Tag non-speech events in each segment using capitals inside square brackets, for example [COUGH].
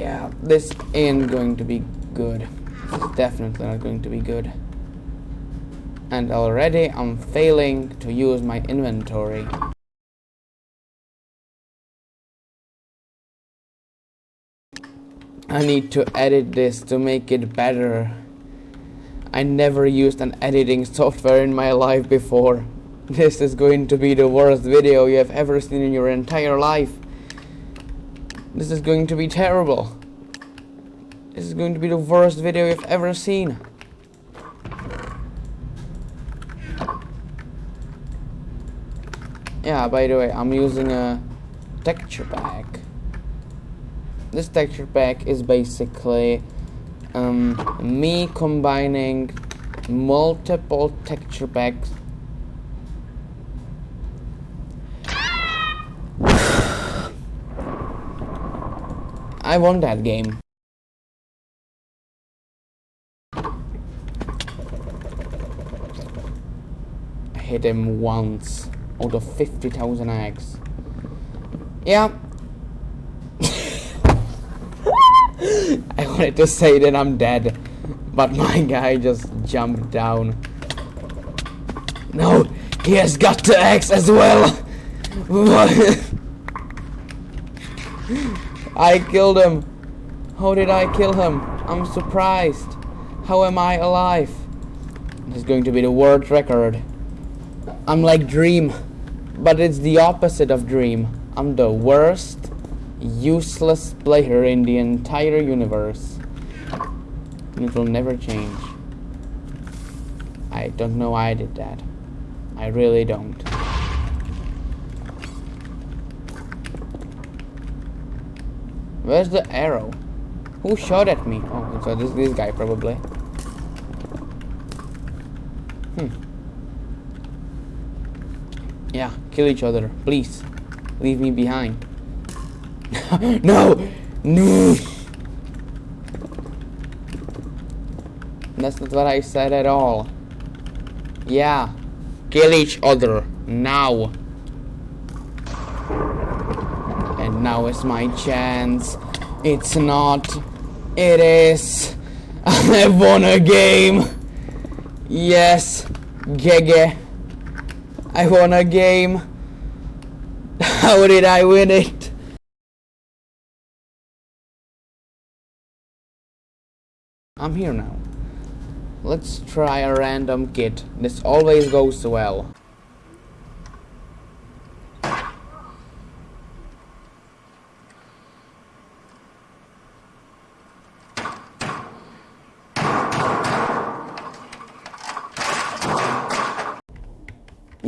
Yeah, this ain't going to be good. Definitely not going to be good. And already I'm failing to use my inventory. I need to edit this to make it better. I never used an editing software in my life before. This is going to be the worst video you have ever seen in your entire life. This is going to be terrible. This is going to be the worst video you've ever seen. Yeah, by the way, I'm using a texture pack. This texture pack is basically um, me combining multiple texture packs I won that game. I hit him once out of 50,000 eggs. Yeah. [LAUGHS] I wanted to say that I'm dead, but my guy just jumped down. No, he has got the axe as well. [LAUGHS] I killed him. How did I kill him? I'm surprised. How am I alive? This is going to be the world record. I'm like Dream, but it's the opposite of Dream. I'm the worst, useless player in the entire universe. And it will never change. I don't know why I did that. I really don't. Where's the arrow? Who shot at me? Oh, so this this guy probably. Hmm. Yeah, kill each other, please. Leave me behind. [LAUGHS] no! No! That's not what I said at all. Yeah. Kill each other. Now. And now is my chance. It's not. It is. [LAUGHS] I won a game. Yes. Gege. I won a game. [LAUGHS] How did I win it? I'm here now. Let's try a random kit. This always goes well.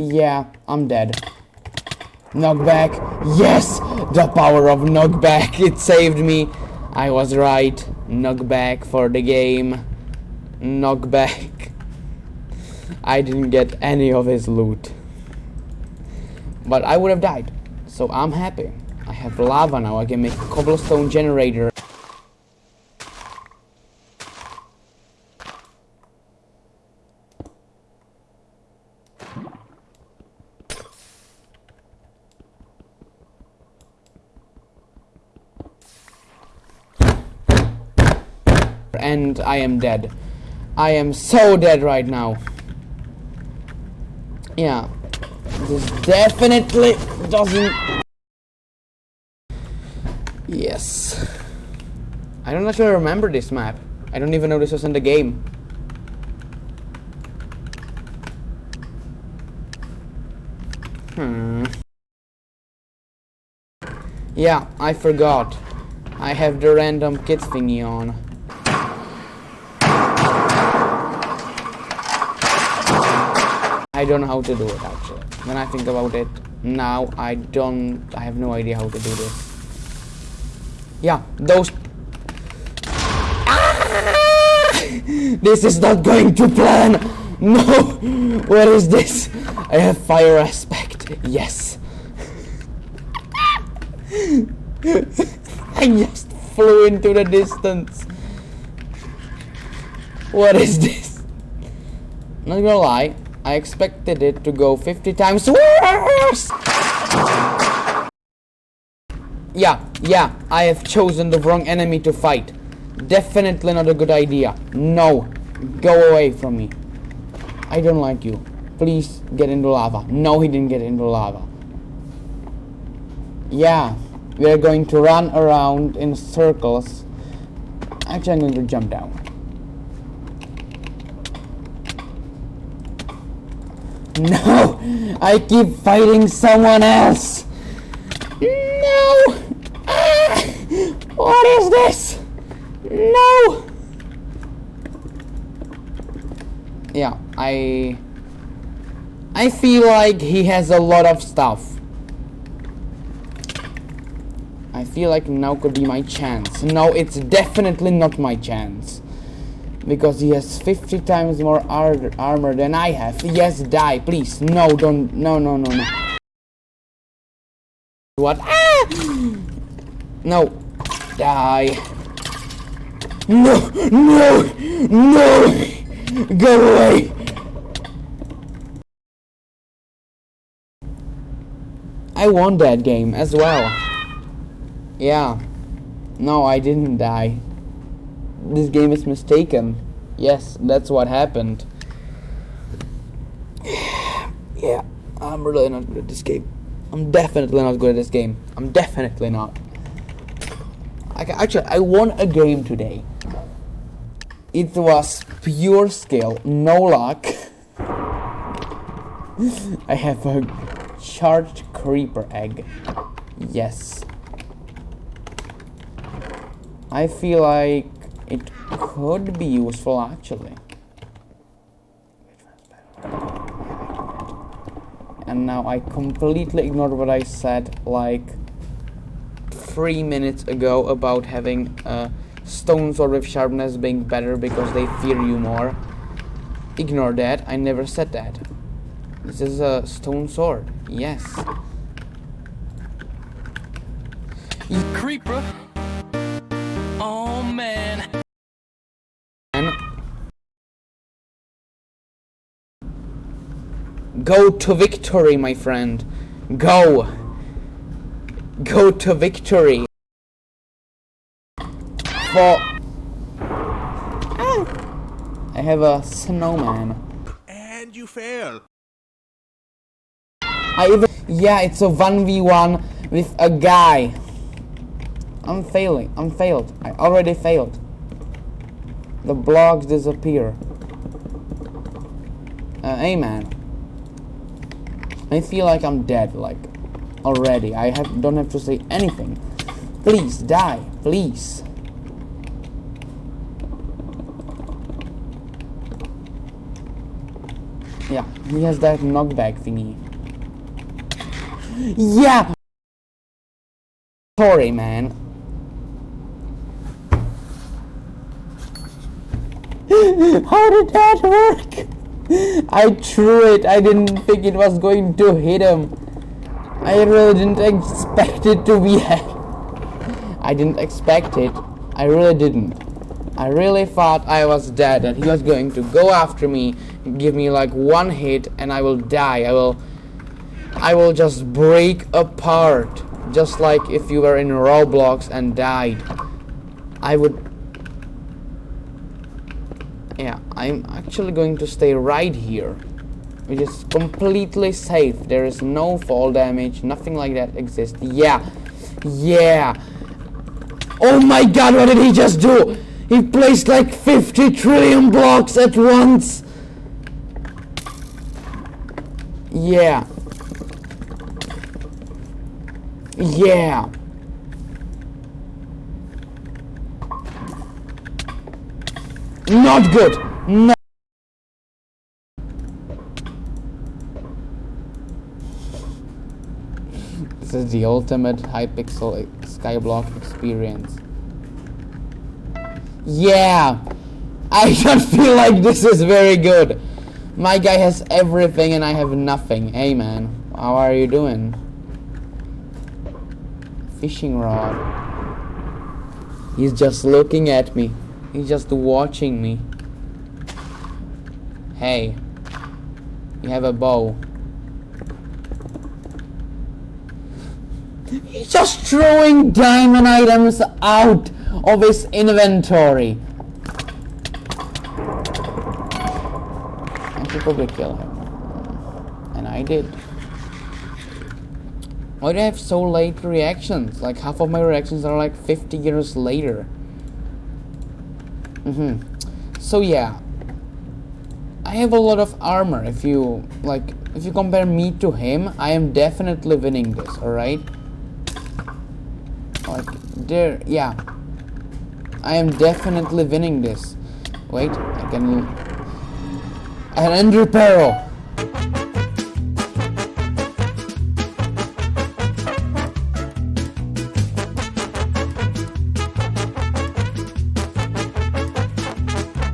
Yeah, I'm dead. Knockback. Yes! The power of knockback. It saved me. I was right. Knockback for the game. Knockback. I didn't get any of his loot. But I would have died. So I'm happy. I have lava now. I can make a cobblestone generator. And I am dead. I am so dead right now. Yeah. This definitely doesn't... Yes. I don't actually remember this map. I don't even know this was in the game. Hmm. Yeah, I forgot. I have the random kids thingy on. I don't know how to do it actually. When I think about it now, I don't, I have no idea how to do this. Yeah, those... [LAUGHS] This is not going to plan! No! What is this? I have fire aspect. Yes. [LAUGHS] I just flew into the distance. What is this? Not gonna lie, I expected it to go 50 times worse! Yeah, yeah, I have chosen the wrong enemy to fight. Definitely not a good idea. No, go away from me. I don't like you. Please get into lava. No, he didn't get into lava. Yeah, we are going to run around in circles. Actually, I'm going to jump down. No! I keep fighting someone else! No! Ah! What is this? No! Yeah, I... I feel like he has a lot of stuff. I feel like now could be my chance. No, it's definitely not my chance. Because he has 50 times more ar armor than I have. Yes, die, please. No, don't. No, no, no, no. What? Ah! No. Die. No, no, no! Go away! I won that game as well. Yeah. No, I didn't die this game is mistaken. Yes, that's what happened. [SIGHS] yeah, I'm really not good at this game. I'm definitely not good at this game. I'm definitely not. I, actually, I won a game today. It was pure skill, no luck. [LAUGHS] I have a charged creeper egg. Yes. I feel like it could be useful actually. And now I completely ignored what I said like three minutes ago about having uh, a stone sword with sharpness being better because they fear you more. Ignore that, I never said that. This is a stone sword, yes. Creeper Go to victory, my friend. Go. Go to victory. For... I have a snowman. And you fail. I even... Yeah, it's a 1v1 with a guy. I'm failing. I'm failed. I already failed. The blocks disappear. Uh, man. I feel like I'm dead, like, already. I have don't have to say anything. Please, die. Please. Yeah, he has that knockback thingy. Yeah! Sorry, man. [LAUGHS] How did that work? [LAUGHS] I threw it. I didn't think it was going to hit him. I really didn't expect it to be [LAUGHS] I didn't expect it. I really didn't. I really thought I was dead, that he was going to go after me, give me like one hit, and I will die. I will... I will just break apart. Just like if you were in Roblox and died. I would yeah I'm actually going to stay right here which is completely safe. There is no fall damage nothing like that exists. Yeah yeah. Oh my god what did he just do? He placed like 50 trillion blocks at once. Yeah. Yeah Not good. No. This is the ultimate Hypixel Skyblock experience. Yeah. I [LAUGHS] don't feel like this is very good. My guy has everything and I have nothing. Hey man, how are you doing? Fishing rod. He's just looking at me. He's just watching me. Hey. You have a bow. He's just throwing diamond items out of his inventory. I should probably kill him. And I did. Why do I have so late reactions? Like half of my reactions are like 50 years later. Mm-hmm. So yeah. I have a lot of armor. If you like if you compare me to him, I am definitely winning this, alright? Like there yeah. I am definitely winning this. Wait, I can an Ender Pearl.